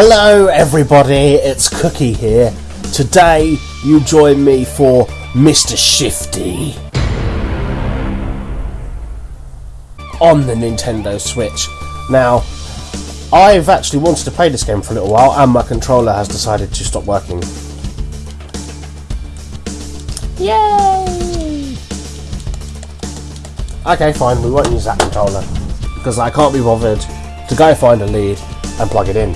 Hello, everybody, it's Cookie here. Today, you join me for Mr. Shifty on the Nintendo Switch. Now, I've actually wanted to play this game for a little while, and my controller has decided to stop working. Yay! Okay, fine, we won't use that controller because I can't be bothered to go find a lead and plug it in.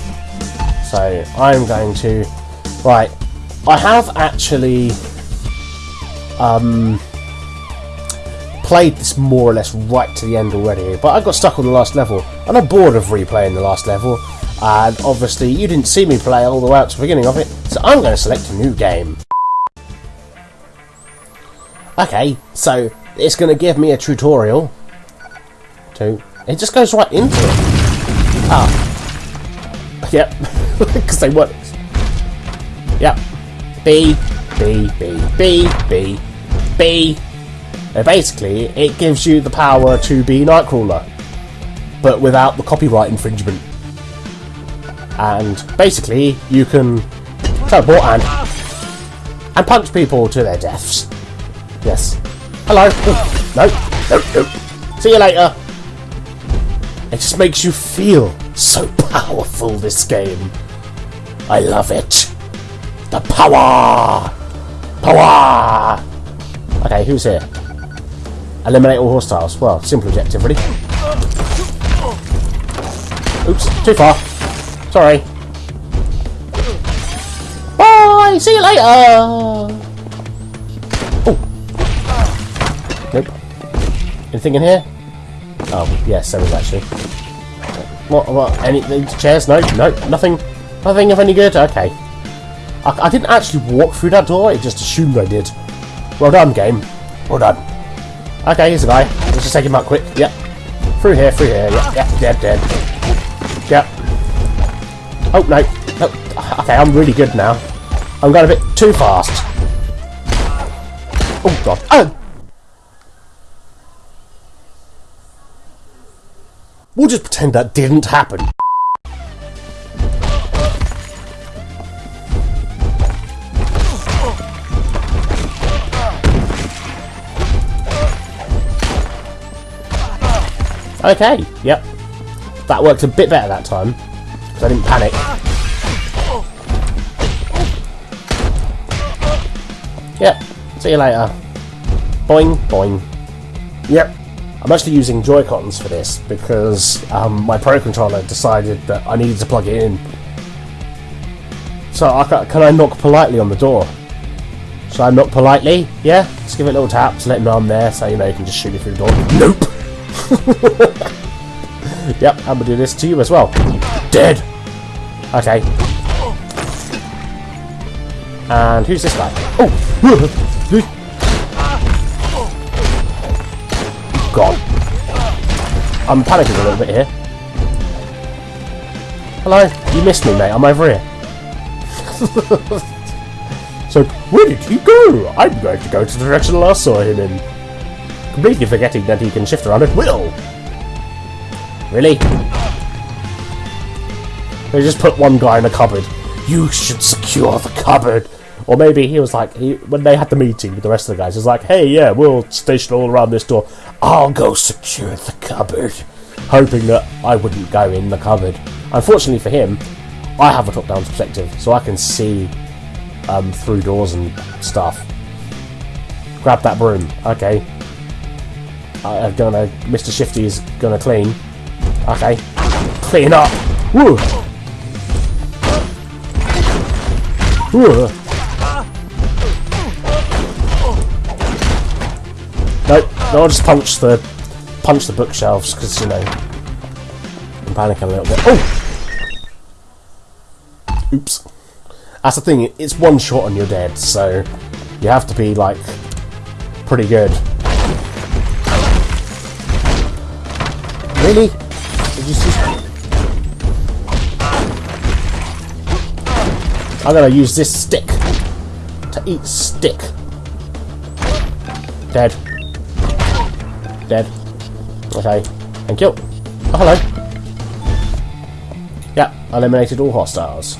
So I'm going to right. I have actually um, played this more or less right to the end already, but I got stuck on the last level, and I'm bored of replaying the last level. And obviously, you didn't see me play all the way up to the beginning of it, so I'm going to select a new game. Okay, so it's going to give me a tutorial. To it just goes right into it. Ah, yep, because they work. Yep, B, B, B, B, B, B. And basically, it gives you the power to be Nightcrawler, but without the copyright infringement. And basically, you can teleport and and punch people to their deaths. Yes. Hello. No. No. No. See you later. It just makes you feel so powerful. This game. I love it. The power. Power. Okay, who's here? Eliminate all hostiles. Well, simple objective, really. Oops, too far. Sorry. Bye! See you later! Oh. Nope. Anything in here? Oh, yes, there is actually. What, what, any, any chairs? No, no, nothing, nothing of any good? Okay. I, I didn't actually walk through that door, I just assumed I did. Well done, game. Well done. Okay, here's a guy. Let's just take him out quick. Yep. Through here, through here. Yep, yep, dead, dead. Yep. Oh, no. no. Okay, I'm really good now. I'm going a bit too fast. Oh, God. Oh! We'll just pretend that didn't happen. Okay, yep. That worked a bit better that time. Because I didn't panic. Yep, see you later. Boing, boing. Yep. I'm actually using Joy-Cons for this because um, my Pro Controller decided that I needed to plug it in. So I ca can I knock politely on the door? Should I knock politely? Yeah? Just give it a little tap to let him know I'm there so you know you can just shoot me through the door. Nope! yep, I'm gonna do this to you as well. Dead! Okay. And who's this guy? Oh! God. I'm panicking a little bit here. Hello? You missed me, mate. I'm over here. so, where did he go? I'm going to go to the direction I saw him in. Completely forgetting that he can shift around at will. Really? They just put one guy in a cupboard. You should secure the cupboard. Or maybe he was like, he, when they had the meeting with the rest of the guys, he was like, hey, yeah, we'll station all around this door. I'll go secure the cupboard. Hoping that I wouldn't go in the cupboard. Unfortunately for him, I have a top-down perspective, so I can see um, through doors and stuff. Grab that broom. Okay. I'm gonna... Mr. Shifty is gonna clean. Okay. Clean up. Woo! Woo! Nope, no, I'll just punch the punch the bookshelves because you know I'm panicking a little bit. Oh, oops. That's the thing. It's one shot and you're dead, so you have to be like pretty good. Did you see? I'm gonna use this stick to eat stick. Dead. Dead. Okay. Thank you. Oh, hello. Yeah, Eliminated all hostiles.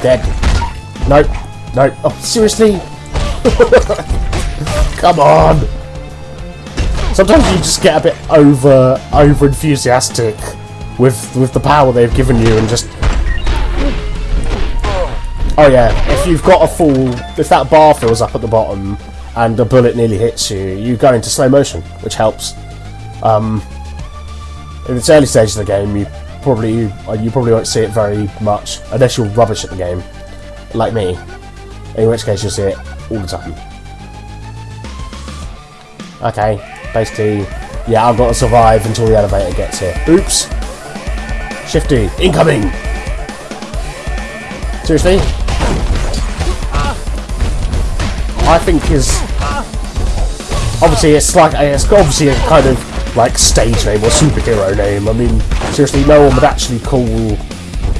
Dead. Nope. Nope. Oh, seriously? Come on! Sometimes you just get a bit over over enthusiastic with with the power they've given you and just Oh yeah, if you've got a full if that bar fills up at the bottom and a bullet nearly hits you, you go into slow motion, which helps. Um, in its early stages of the game, you probably you, probably won't see it very much unless you're rubbish at the game, like me. In which case you'll see it all the time. Okay, basically, yeah, I've got to survive until the elevator gets here. Oops! Shifty, incoming! Seriously? I think is obviously it's like it's obviously a kind of like stage name or superhero name. I mean, seriously, no one would actually call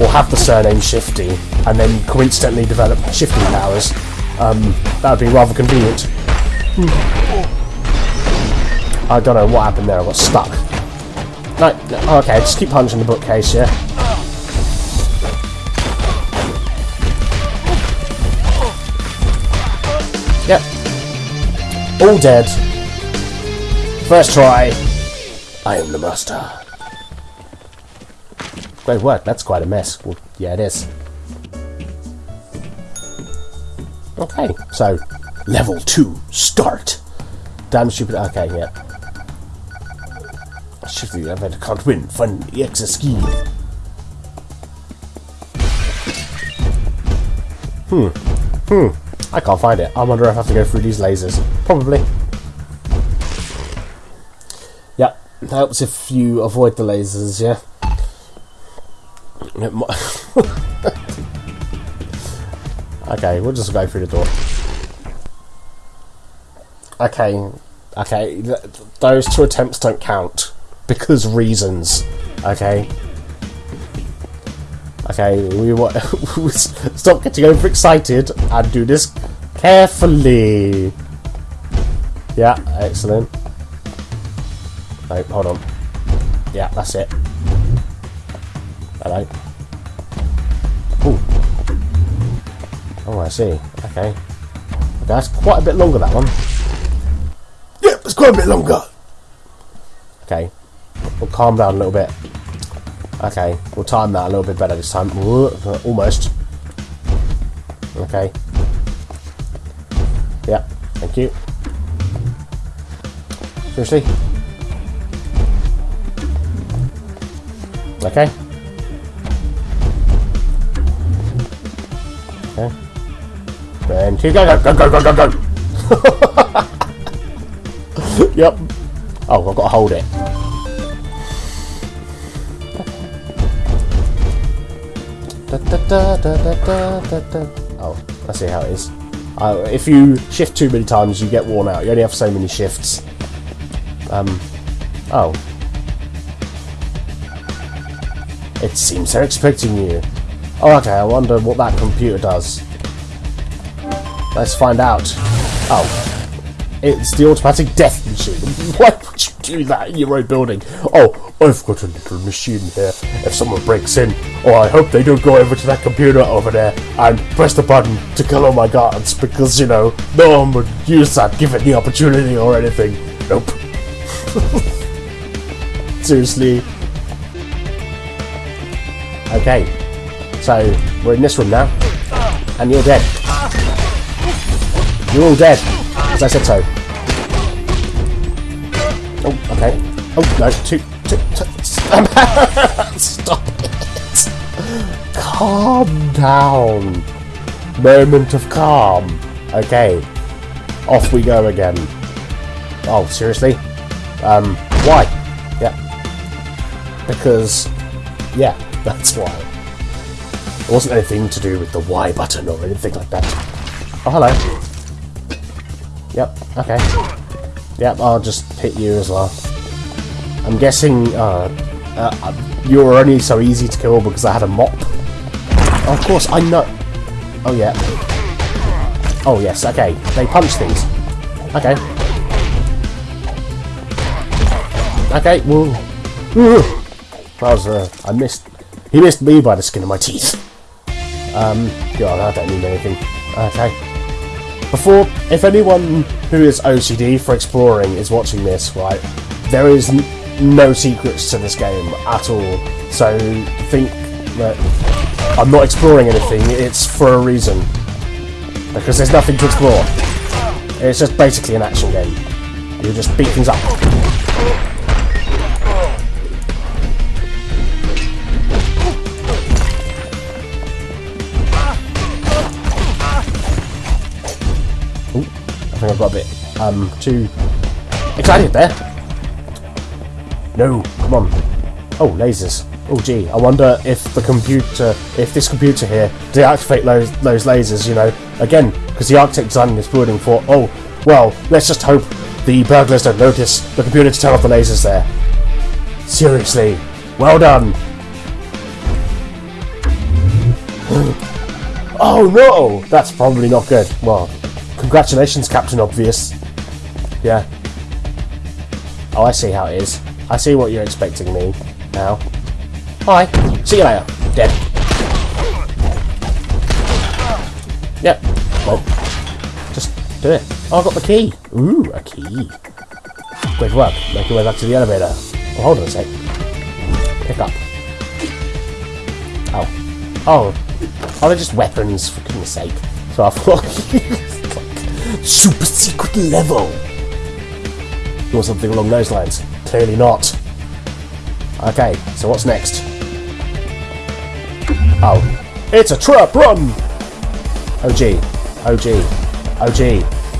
or have the surname Shifty and then coincidentally develop shifting powers. Um, that would be rather convenient. I don't know what happened there. I got stuck. No, no, okay, just keep punching the bookcase, yeah. Yep. All dead. First try. I am the master. Great work. That's quite a mess. Well, yeah, it is. Okay, so level two, start. Damn stupid. Okay, yeah. Shift the event can't win. Fun EXSKI. Hmm. Hmm. I can't find it. I wonder if I have to go through these lasers. Probably. Yeah, helps if you avoid the lasers, yeah. okay, we'll just go through the door. Okay, okay, those two attempts don't count. Because reasons, okay? Okay, we want stop getting overexcited and do this carefully. Yeah, excellent. No, hold on. Yeah, that's it. Hello. Ooh. Oh, I see. Okay. That's quite a bit longer, that one. Yep, it's quite a bit longer. Okay. We'll calm down a little bit. Okay, we'll time that a little bit better this time. Almost. Okay. Yeah, thank you. Seriously? Okay. Okay. And here go, go, go, go, go, go, go! yep. Oh, I've got to hold it. Da, da, da, oh, I see how it is. Uh, if you shift too many times, you get worn out. You only have so many shifts. Um, oh. It seems they're expecting you. Oh, okay, I wonder what that computer does. Let's find out. Oh. It's the automatic death machine. Why would you do that in your own building? Oh, I've got a little machine here. If someone breaks in, oh, I hope they don't go over to that computer over there and press the button to kill all my guards because, you know, no one would use that given the opportunity or anything. Nope. Seriously. Okay, so we're in this room now, and you're dead. You're all dead. As I said so. Oh, okay. Oh, no, two stop it. Calm down. Moment of calm. Okay. Off we go again. Oh, seriously? Um, why? Yeah. Because, yeah, that's why. It wasn't anything to do with the Y button or anything like that. Oh, hello. Yep, okay. Yep, I'll just hit you as well. I'm guessing uh, uh, you were only so easy to kill because I had a mop. Of course, I know. Oh, yeah. Oh, yes, okay. They punch things. Okay. Okay, well, that was, uh, I missed, he missed me by the skin of my teeth. Um, God, that don't need anything. Okay. Before, if anyone who is OCD for exploring is watching this, right, there is no secrets to this game at all. So think that I'm not exploring anything, it's for a reason. Because there's nothing to explore. It's just basically an action game. You just beat things up. Ooh, I think I've got a bit um too excited there. No, come on. Oh, lasers. Oh gee, I wonder if the computer, if this computer here deactivate those those lasers, you know, again, because the architect designed this building for. Oh, well, let's just hope the burglars don't notice the computer to turn off the lasers there. Seriously, well done. oh no, that's probably not good. Well, congratulations, Captain Obvious. Yeah. Oh, I see how it is. I see what you're expecting me now. Hi. See you later. Dead. Yep. Well, just do it. Oh, I got the key. Ooh, a key. Great work. Make your way back to the elevator. Oh, hold on a sec. Pick up. Oh. Oh. Oh, they're just weapons, for goodness sake. So I thought super secret level. Or something along those lines. Clearly not. Okay, so what's next? Oh, it's a trap, run! OG, OG, OG.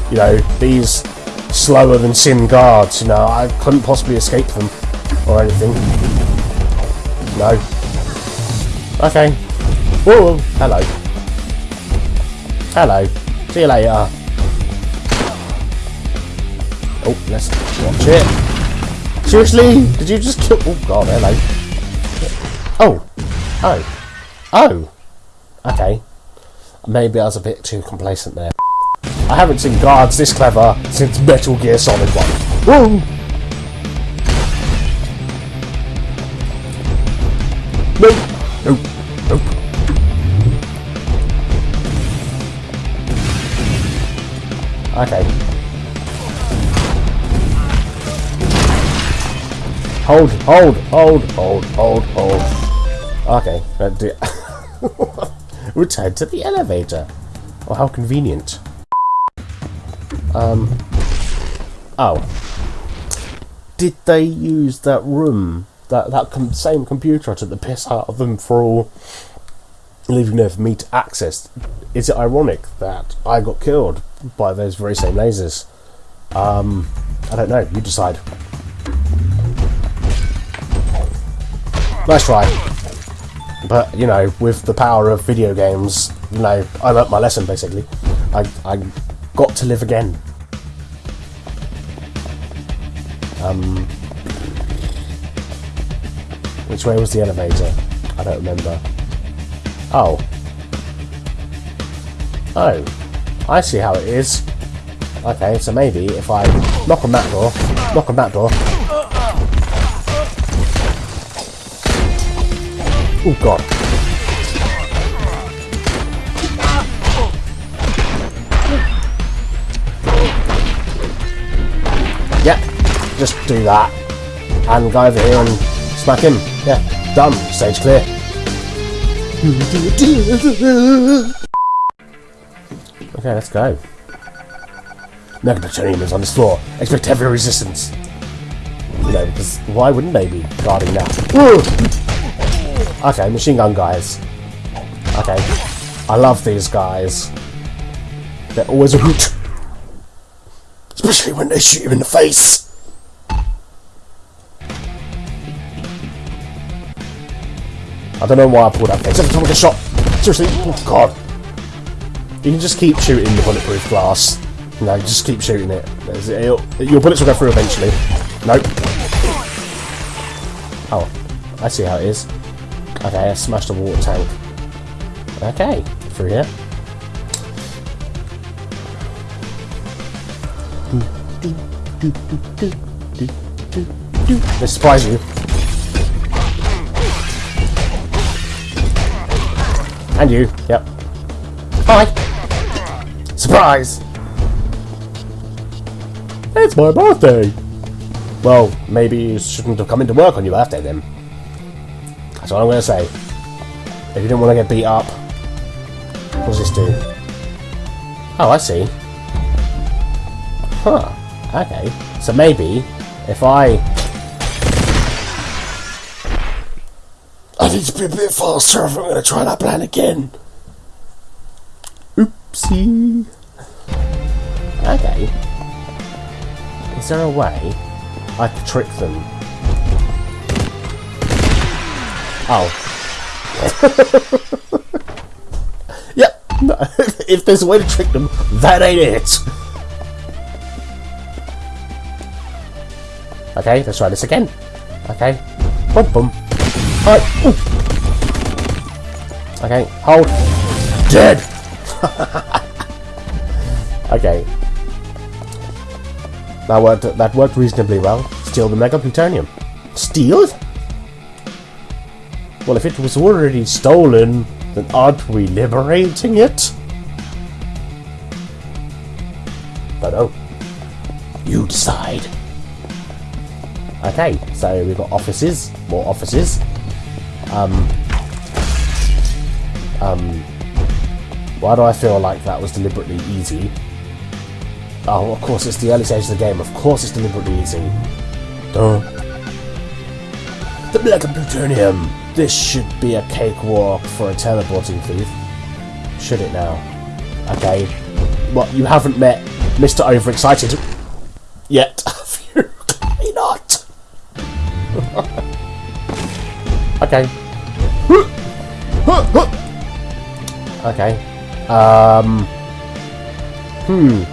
You know, these slower than sin guards, you know, I couldn't possibly escape them or anything. No. Okay. Whoa, hello. Hello. See you later. Oh, let's watch it. Seriously? Did you just kill... Oh, God, hello. Oh. Oh. Oh! Okay. Maybe I was a bit too complacent there. I haven't seen guards this clever since Metal Gear Solid 1. Whoa! Nope. Nope. Nope. Okay. Hold, hold, hold, hold, hold, hold. Okay. Return to the elevator. Oh, how convenient. Um. Oh. Did they use that room, that that com same computer, to the piss out of them for all, leaving there for me to access? Is it ironic that I got killed by those very same lasers? Um, I don't know. You decide. Nice try. But, you know, with the power of video games, you know, I learnt my lesson, basically. I, I got to live again. Um, which way was the elevator? I don't remember. Oh. Oh. I see how it is. Okay, so maybe if I knock on that door, knock on that door. Oh god. Yep, just do that. And go over here and smack him. Yeah, done. Stage clear. Okay, let's go. Megaplutonium is on this floor. Expect heavy resistance. You know, because why wouldn't they be guarding that? Okay, machine gun guys. Okay. I love these guys. They're always a hoot. Especially when they shoot you in the face. I don't know why I pulled that face. Every time I get shot. Seriously, oh god. You can just keep shooting the bulletproof glass. No, just keep shooting it. Your bullets will go through eventually. Nope. Oh, I see how it is. Okay, I smashed a water tank. Okay, through here. They surprise you. And you, yep. Bye! Surprise! It's my birthday! Well, maybe you shouldn't have come into work on your birthday then. That's all I'm gonna say. If you didn't want to get beat up, what does this do? Oh, I see. Huh. Okay. So maybe if I... I need to be a bit faster if I'm going to try that plan again. Oopsie. Okay. Is there a way I could trick them? Oh. yep. if there's a way to trick them, that ain't it. Okay, let's try this again. Okay. Boom, boom. Alright. Okay, hold. Dead! okay. That worked, that worked reasonably well. Steal the Mega Plutonium. Steal it? Well, if it was already stolen, then aren't we liberating it? But oh. You decide. Okay, so we've got offices, more offices. Um, um, why do I feel like that was deliberately easy? Oh, of course, it's the early stage of the game. Of course it's deliberately easy. Duh. The Black Plutonium! This should be a cakewalk for a teleporting thief. Should it now? Okay. What, you haven't met Mr. Overexcited yet? Why not? okay. Okay. Um. Hmm.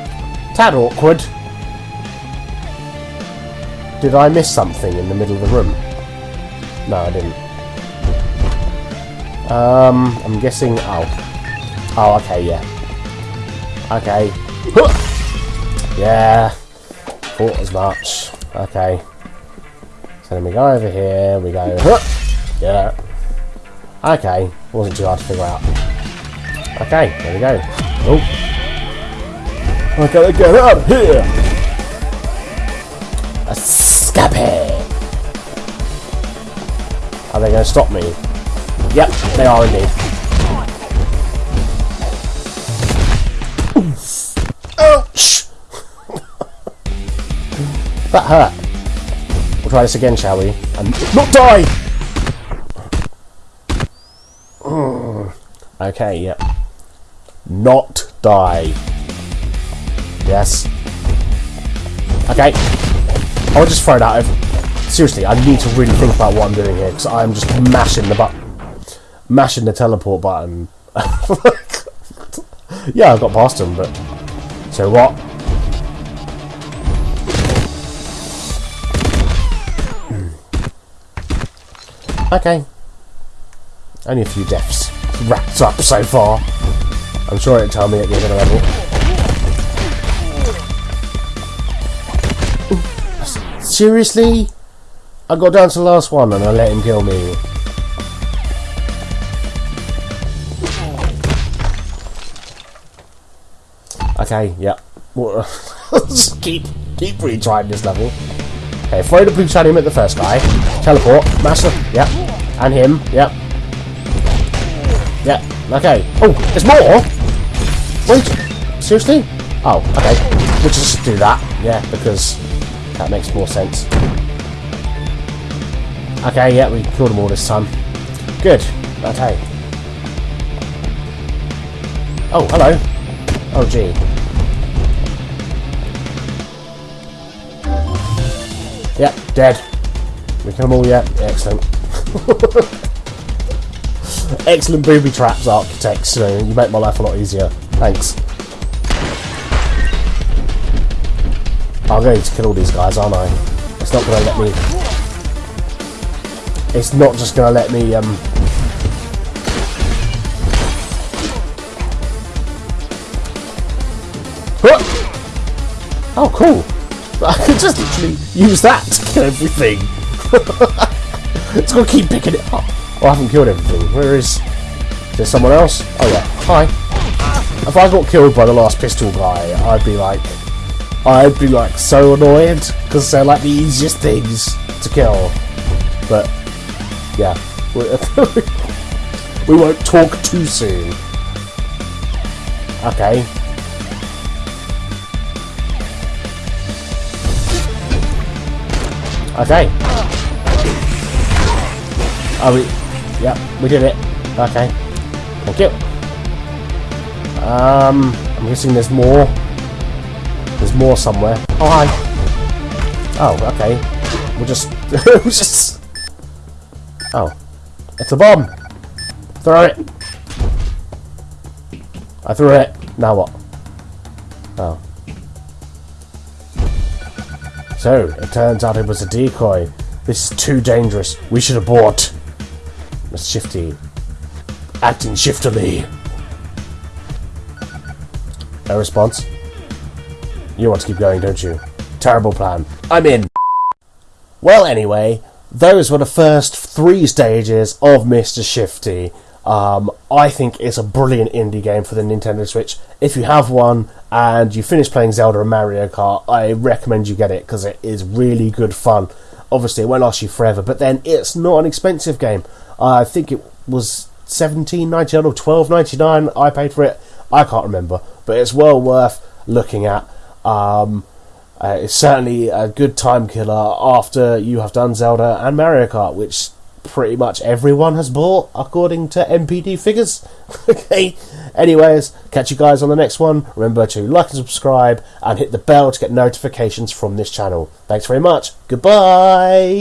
Tad awkward. Did I miss something in the middle of the room? No, I didn't. Um, I'm guessing. Oh. Oh, okay, yeah. Okay. Yeah. Thought as much. Okay. So then we go over here, we go, yeah. Okay, wasn't too hard to figure out. Okay, there we go. Oh. I gotta get of here! Escape! Are they gonna stop me? Yep, they are indeed. Oh, that hurt. We'll try this again, shall we? And not die! Okay, yep. Not die. Yes. Okay. I'll just throw that over. Seriously, I need to really think about what I'm doing here, because I'm just mashing the button. Mashing the teleport button. yeah, I got past him, but... So what? Hmm. Okay. Only a few deaths wrapped up so far. I'm sure it'll tell me at the end of the level. Seriously? I got down to the last one and I let him kill me. Okay, yeah. Just keep keep retrying this level. Okay, throw the blue plutonium at the first guy. Teleport. Master. Yep. And him. Yep. Yep. Okay. Oh, there's more? Wait. Seriously? Oh, okay. We'll just do that. Yeah, because that makes more sense. Okay, yeah, we killed them all this time. Good. Okay. Oh, hello. Oh, gee. Dead. We them all yet? Excellent. Excellent booby traps, architects. You, know, you make my life a lot easier. Thanks. I'm going to kill all these guys, aren't I? It's not going to let me... It's not just going to let me, um... Oh, cool. I could just literally use that to kill everything. it's gonna keep picking it up. Oh, I haven't killed everything. Where is... Is there someone else? Oh yeah, hi. If I got killed by the last pistol guy, I'd be like... I'd be like so annoyed, because they're like the easiest things to kill. But, yeah. we won't talk too soon. Okay. Okay. Oh, we... Yep, we did it. Okay. Thank you. Um, I'm guessing there's more. There's more somewhere. Oh, hi. Oh, okay. We'll just... we'll just... Oh. It's a bomb! Throw it! I threw it. Now what? Oh. So, it turns out it was a decoy. This is too dangerous. We should abort. Miss Shifty. Acting shiftily. No response. You want to keep going, don't you? Terrible plan. I'm in. Well, anyway, those were the first three stages of Mr. Shifty. Um, I think it's a brilliant indie game for the Nintendo Switch. If you have one and you finish playing Zelda and Mario Kart, I recommend you get it because it is really good fun. Obviously, it won't last you forever, but then it's not an expensive game. I think it was seventeen ninety nine or twelve ninety nine. I paid for it. I can't remember, but it's well worth looking at. Um, uh, it's certainly a good time killer after you have done Zelda and Mario Kart, which pretty much everyone has bought, according to NPD figures. okay. Anyways, catch you guys on the next one. Remember to like and subscribe and hit the bell to get notifications from this channel. Thanks very much. Goodbye.